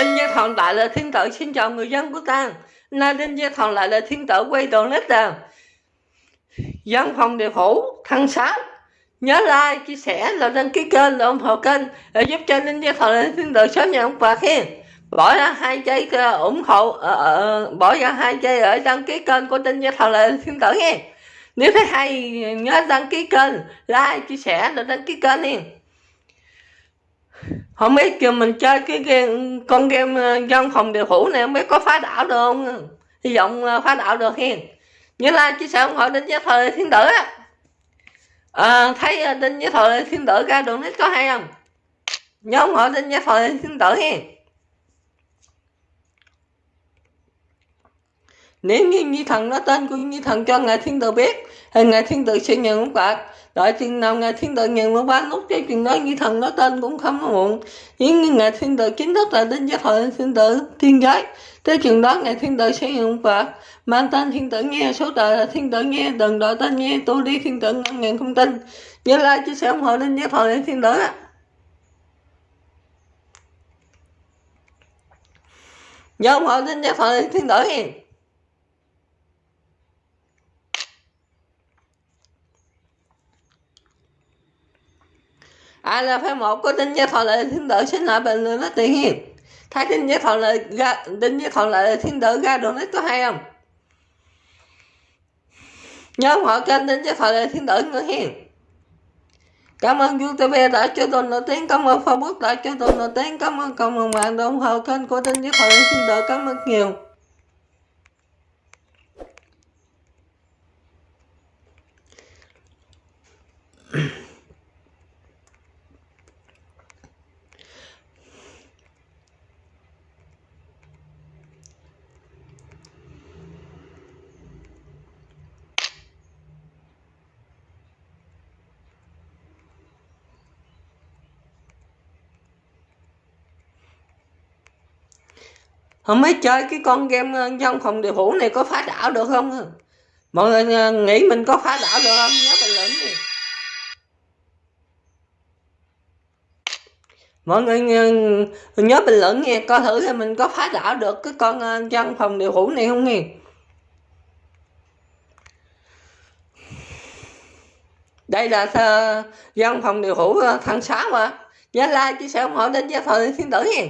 Đinh Gia Thọn lại là thiên tử xin chào người dân của ta. Nay Đinh Gia Thọn lại là thiên tử quay đầu nét đà Dân phòng địa phủ thăng sáu Nhớ like, chia sẻ là đăng ký kênh là ủng hộ kênh để giúp cho Đinh Gia Thọn là thiên tử sớm nhận quà khen. Bỏ ra hai giây ờ, ủng hộ uh, uh, bỏ ra hai giây ở đăng ký kênh của Đinh Gia Thọn là thiên tử nghe nếu thấy hay nhớ đăng ký kênh like chia sẻ là đăng ký kênh nha không biết kêu mình chơi cái game con game ờ, dân phòng điều phủ này không biết có phá đảo được không? Hy vọng ờ, phá đảo được hiền nhớ là chia sẻ ủng hộ đến với thời thiên tử á. À, thấy đến với thời thiên tử ra đường nít có hay không? Nhớ ủng hộ đến với thời thiên tử hiền nếu như như thần nói tên của như thần cho ngài thiên tử biết, thì ngài thiên tử sẽ nhận ông bạc đợi chừng nào ngài thiên tử nhận ông bạc lúc cái chừng đó như thần nói tên cũng không muộn. Nhưng ngài thiên tử chính thức là đến giới thời thiên tử thiên giới, tới chừng đó ngài thiên tử sẽ nhận ông bạc mang tên thiên tử nghe, số đời là thiên tử nghe, đừng đợi tên nghe tôi đi thiên tử ngăn ngàn không tin. Nhớ like, chia sẻ ủng hộ đến giới thời thiên tử. Á nhớ ủng hộ đến giới thời thiên tử. Ai là phải một, có đinh gia thọ lệ thiên tử xin lại bình luận nó tự hiền thấy đinh gia thọ lệ ra, đinh gia thọ lệ thiên tử ra đồ nó có hay không nhớ họ kênh đinh gia thọ lệ thiên tử nữa hiền. Cảm ơn youtube đã cho tôi nổi tiếng, cảm ơn facebook đã cho tôi nổi tiếng, cảm ơn cộng đồng mạng đã ủng hộ kênh của đinh gia thọ lệ thiên tử cảm ơn nhiều. Không biết chơi cái con game ờ, trong phòng điều phủ này có phá đảo được không? Mọi người ờ, nghĩ mình có phá đảo được không? Nhớ bình luận đi mọi người ờ, nhớ bình luận nghe, coi thử là mình có phá đảo được cái con trong phòng điều phủ này không nghe. Đây là dân phòng điều phủ tháng 6 mà. Nhớ like, chia sẻ ủng hộ, đến gia thời thiên tử nha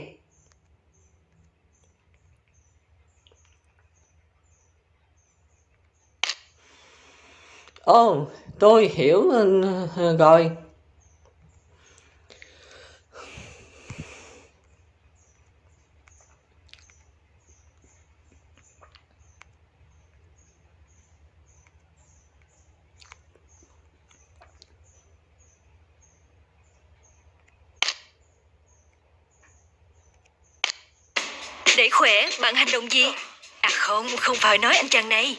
ồ tôi hiểu ờ, rồi Để khỏe, bạn hành động gì? À không, không phải nói anh chàng này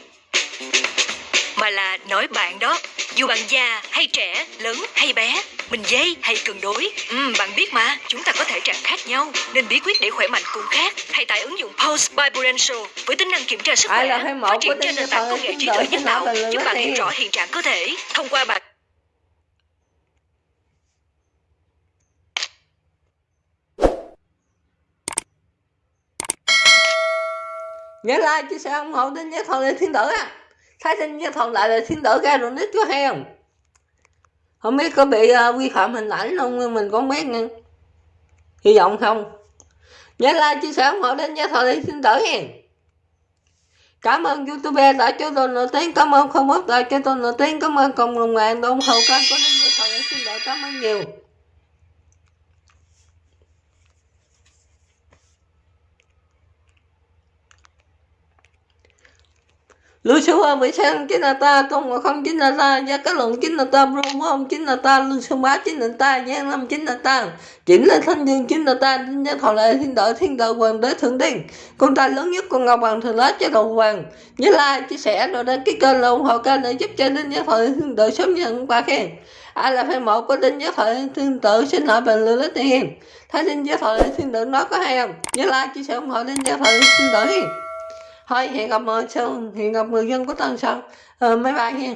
mà là nói bạn đó dù bạn già hay trẻ lớn hay bé mình dây hay cân đối. Ừ, bạn biết mà chúng ta có thể trạng khác nhau nên bí quyết để khỏe mạnh cũng khác. Hãy tải ứng dụng Pulse by Prudential với tính năng kiểm tra sức khỏe phát triển trên nền tảng công nghệ trí tuệ nhân tạo giúp bạn hiểu rõ hiện trạng cơ thể. Thông qua bạn nhớ like chia sẻ ủng hộ đến nhớ thầu lên thiên tử á thái sinh nhân thuận lại là xin tử ra rồi nít có heo không? Không biết có bị uh, vi phạm hình ảnh không? Mình cũng biết nha hy vọng không. Nhớ like chia sẻ ủng hộ đến gia thọ đi xin tử hen cảm ơn youtube đã cho tôi nổi tiếng. Cảm ơn không mất đã cho tôi nổi tiếng. Cảm ơn cộng đồng mạng đã ủng hộ kênh của đến gia thọ xin thiên cảm ơn nhiều. Lưu số ba vị chính là ta, công mà không chính là ta, gia cái luận chính là ta brum không chính là ta, lưu số bá chính là ta, giang năm chính là ta chỉnh là thanh dương chính là ta, đinh gia thọ lệ, thiên đạo thiên đạo hoàng đế thượng tiên con ta lớn nhất con ngọc hoàng thường lá cho đầu hoàng. Nhớ like chia sẻ rồi đăng ký kênh là ủng hộ kênh để giúp cho đinh gia thọ thiên đạo sớm nhận quà khen. Ai là fan một của đinh gia thọ thiên tử xin hỏi bình luận lấy tiền thấy đinh gia thọ thiên tự nói có hay không? Nhớ like chia sẻ ủng hộ đinh gia thọ thiên tự thôi hẹn gặp mọi sau hẹn gặp người dân của tân Sơn. Ờ, máy bay nha.